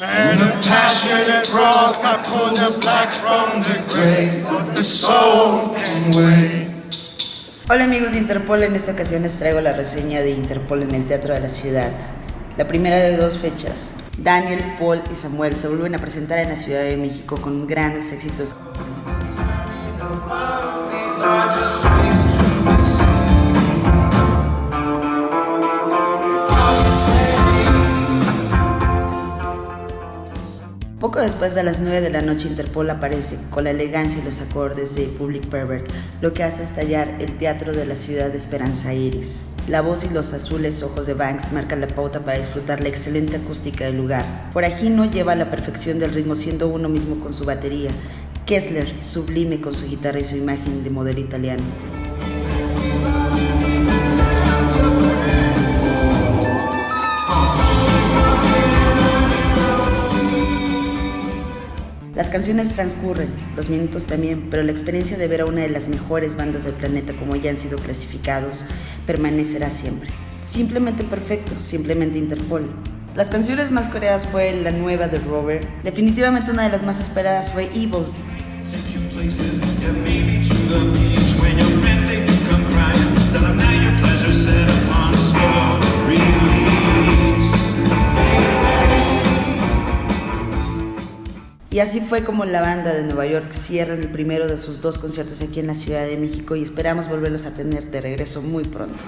And a passionate rock, I pull the black from the gray, but the soul can wait. Hola amigos de Interpol, en esta ocasión les traigo la reseña de Interpol en el Teatro de la Ciudad. La primera de dos fechas. Daniel, Paul y Samuel se vuelven a presentar en la Ciudad de México con grandes éxitos. Poco después de las 9 de la noche Interpol aparece con la elegancia y los acordes de Public Pervert, lo que hace estallar el teatro de la ciudad de Esperanza Iris. La voz y los azules ojos de Banks marcan la pauta para disfrutar la excelente acústica del lugar. Por aquí no lleva a la perfección del ritmo siendo uno mismo con su batería. Kessler, sublime con su guitarra y su imagen de modelo italiano. Las canciones transcurren, los minutos también, pero la experiencia de ver a una de las mejores bandas del planeta como ya han sido clasificados permanecerá siempre. Simplemente perfecto, simplemente Interpol. Las canciones más coreadas fue la nueva de Robert. Definitivamente una de las más esperadas fue Evil. Y así fue como la banda de Nueva York cierra el primero de sus dos conciertos aquí en la Ciudad de México y esperamos volverlos a tener de regreso muy pronto.